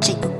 这个